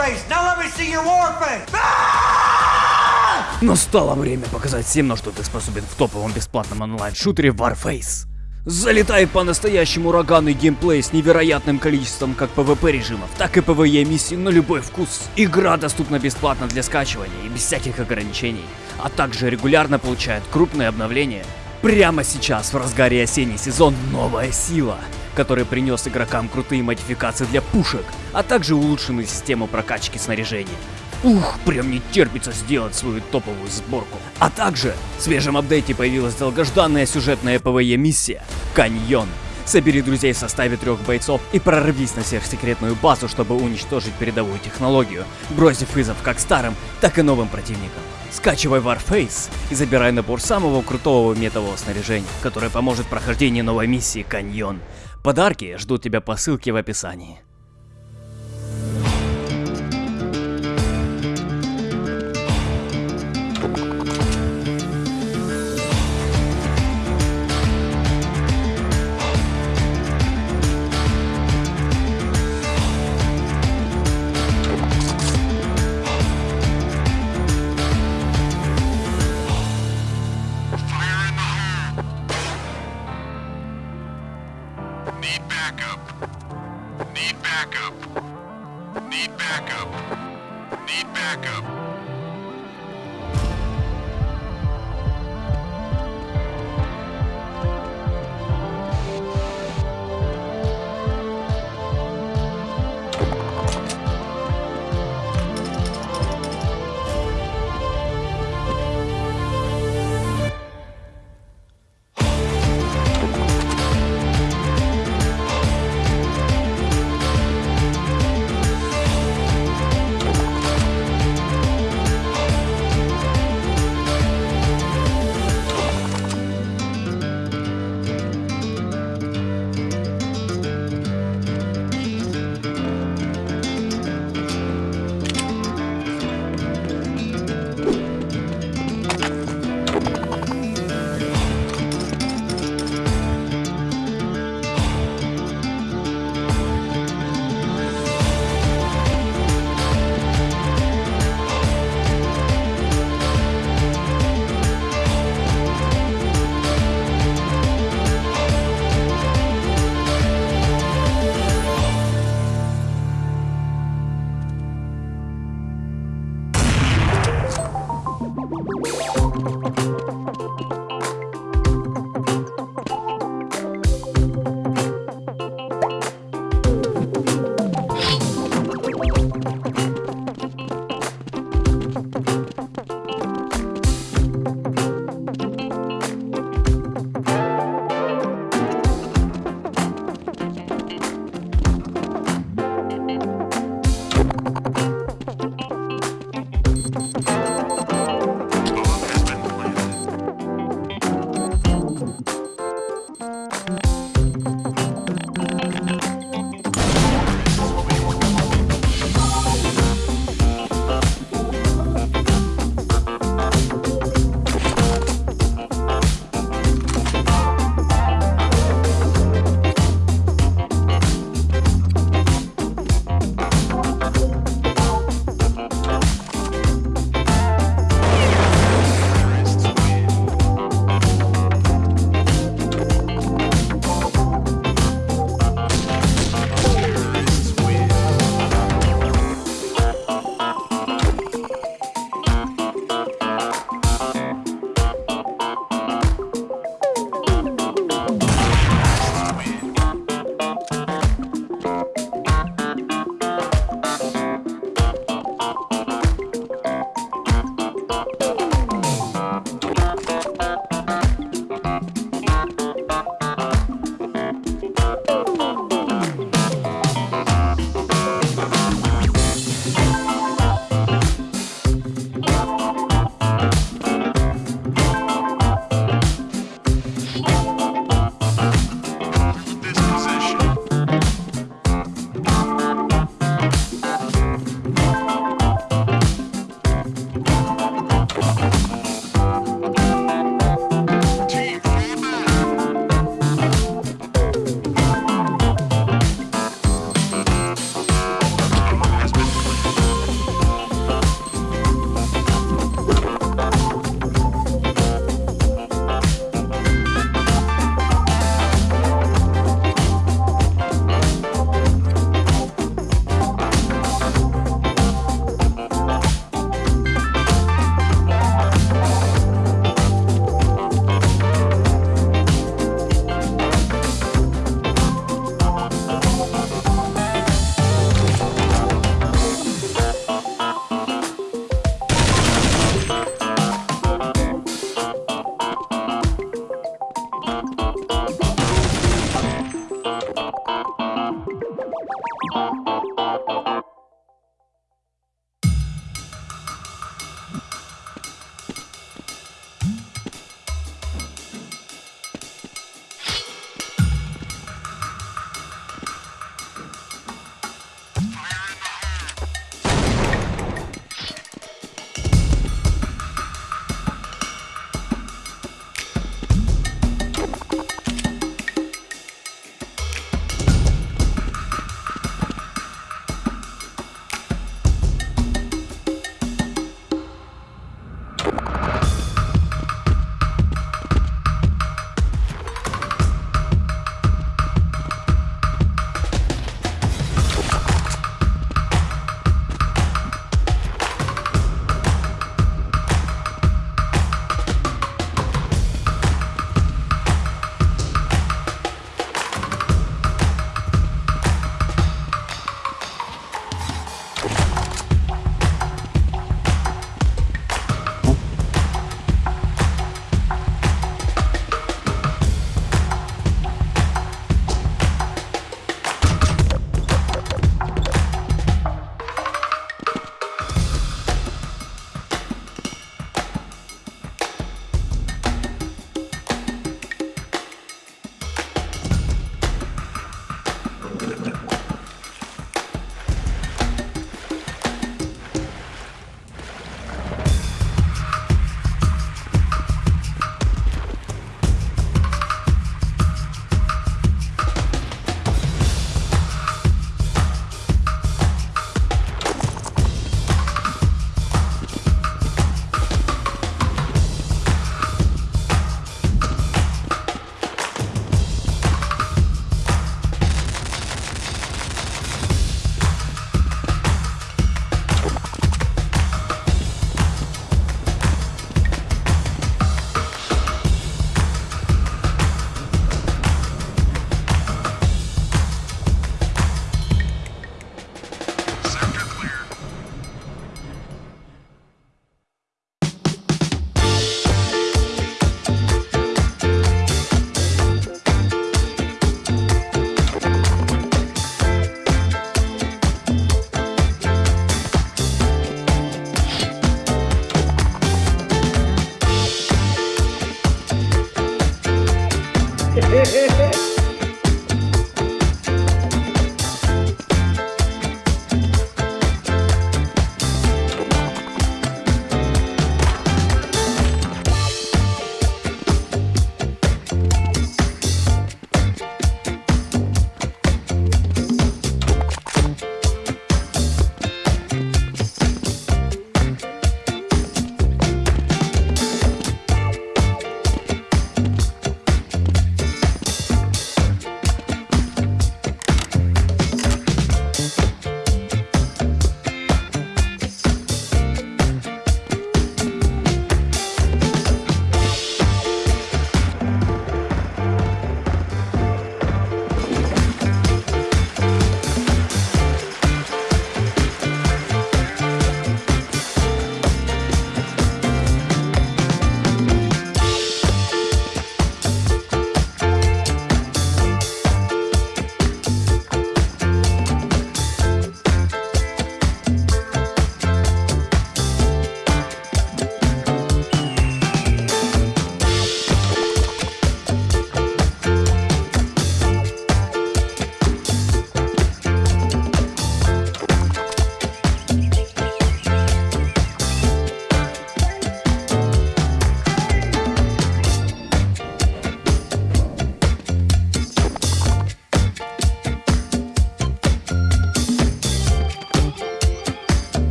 face! Now! Ah! Настало время показать всем, на что ты способен в топовом бесплатном онлайн-шутере Warface. Залетает по-настоящему ураганный геймплей с невероятным количеством как PvP режимов, так и PvE миссий на любой вкус. Игра доступна бесплатно для скачивания и без всяких ограничений, а также регулярно получает крупные обновления. Прямо сейчас, в разгаре осенний сезон, новая сила, который принес игрокам крутые модификации для пушек, а также улучшенную систему прокачки снаряжения. Ух, прям не терпится сделать свою топовую сборку. А также в свежем апдейте появилась долгожданная сюжетная PvE миссия Каньон. Собери друзей в составе трех бойцов и прорвись на сверхсекретную базу, чтобы уничтожить передовую технологию, бросив вызов как старым, так и новым противникам. Скачивай Warface и забирай набор самого крутого метового снаряжения, которое поможет прохождению новой миссии Каньон. Подарки ждут тебя по ссылке в описании.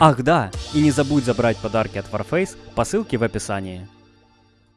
Ах да, и не забудь забрать подарки от Warface по ссылке в описании.